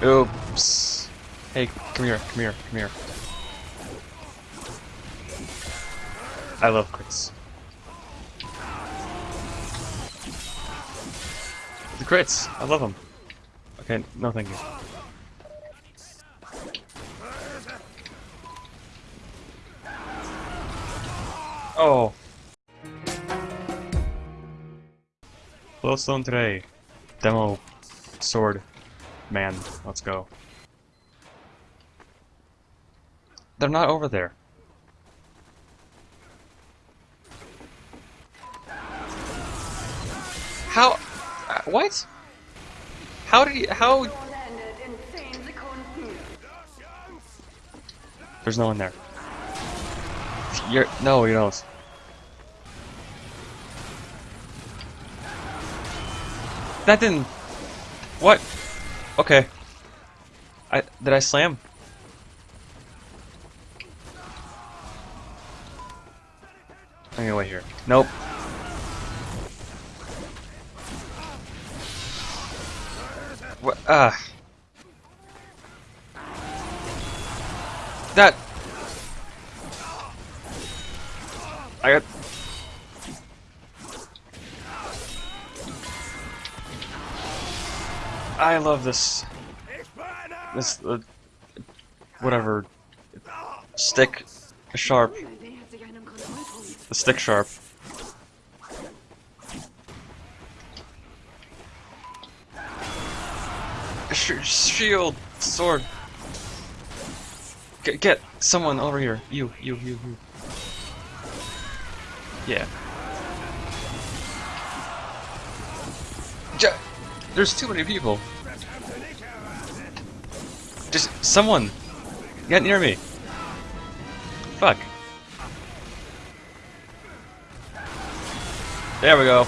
Oops. Hey, come here, come here, come here. I love crits. The crits! I love them. Okay, no thank you. Oh. Glowstone today. Demo. Sword. Man. Let's go. They're not over there. How? uh, What? How did he? How? There's no one there. You're no, you don't. That didn't. What? Okay. I did I slam? I'm gonna wait here. Nope. What? Ah. That. I got. I love this. This. Uh, whatever. Stick. Sharp. The stick sharp. Sh shield! Sword! Get, get someone over here. You, you, you, you. Yeah. J There's too many people. Just someone. Get near me. Fuck. There we go.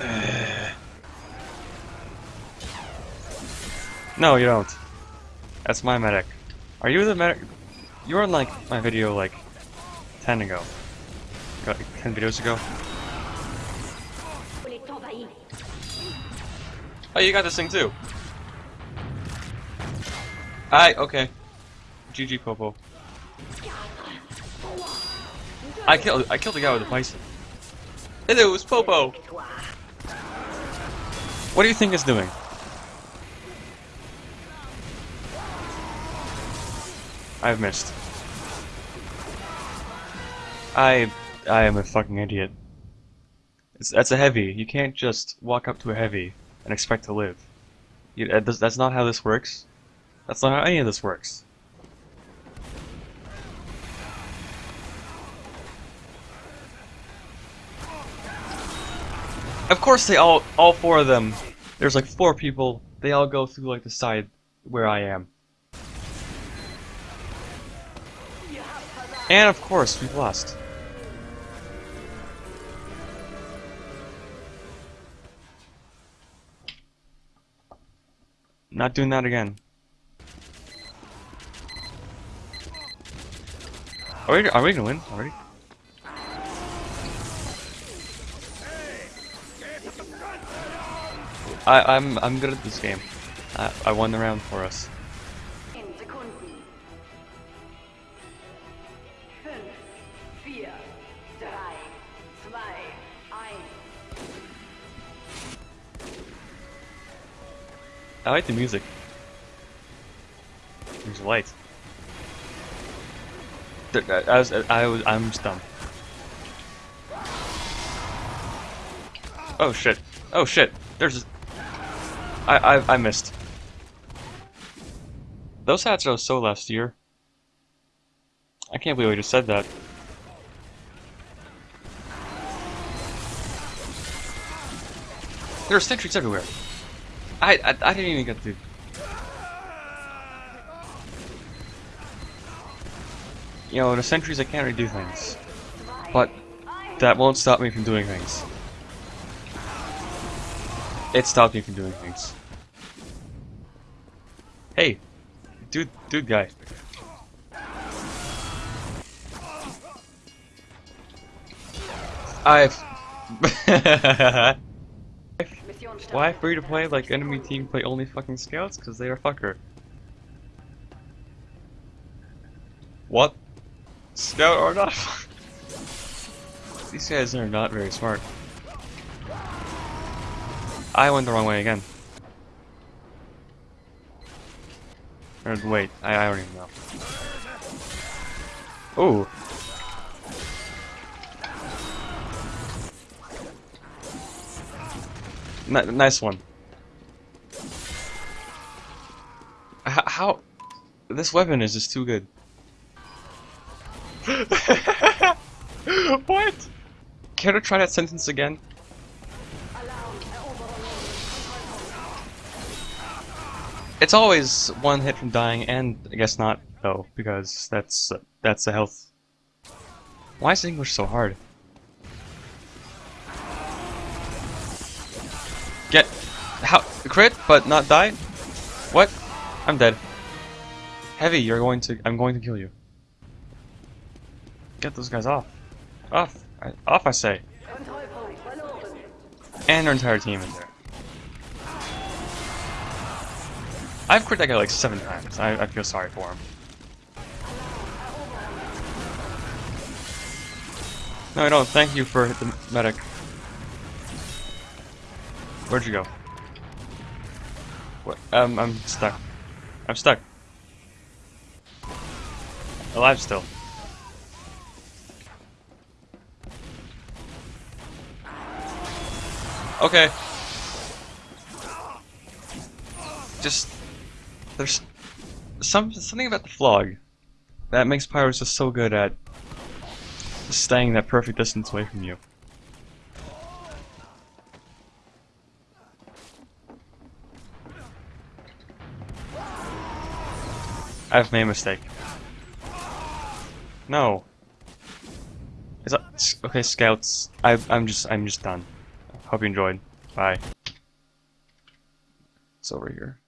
No, you don't. That's my medic. Are you the medic? You're in like my video like 10 ago. Got 10 videos ago. Oh, you got this thing too. Alright, okay. GG Popo. I killed I killed the guy with the bison. And it was Popo. What do you think it's doing? I've missed. I I am a fucking idiot. It's, that's a heavy. You can't just walk up to a heavy and expect to live. You, that's not how this works. That's not how any of this works. Of course they all, all four of them, there's like four people, they all go through like the side where I am. And of course, we've lost. Not doing that again. Are we, are we gonna win already? I, I'm I'm good at this game. I, I won the round for us. I like the music. There's lights. I uh, I was I was I'm dumb. Oh shit! Oh shit! There's. I I I missed. Those hats are so last year. I can't believe I just said that. There are sentries everywhere. I, I I didn't even get to. You know, in the sentries I can't really do things, but that won't stop me from doing things. It stopped me from doing things. Hey, dude, dude, guy. I've. Why free to play like enemy team play only fucking scouts? Because they are fucker. What? Scout or not? These guys are not very smart. I went the wrong way again. Or wait, I, I don't even know. Ooh. N nice one. H how? This weapon is just too good. what? Care to try that sentence again? It's always one hit from dying, and I guess not though, because that's that's the health. Why is English so hard? How crit, but not die. What? I'm dead. Heavy, you're going to. I'm going to kill you. Get those guys off. Off. I, off, I say. And our entire team in there. I've crit that guy like seven times. I, I feel sorry for him. No, I don't. Thank you for the medic. Where'd you go? What? Um, I'm stuck. I'm stuck. Alive still. Okay. Just there's some something about the Phlog that makes Pyros just so good at staying that perfect distance away from you. I've made a mistake. No. Is that okay, scouts? I I'm just I'm just done. Hope you enjoyed. Bye. It's over here.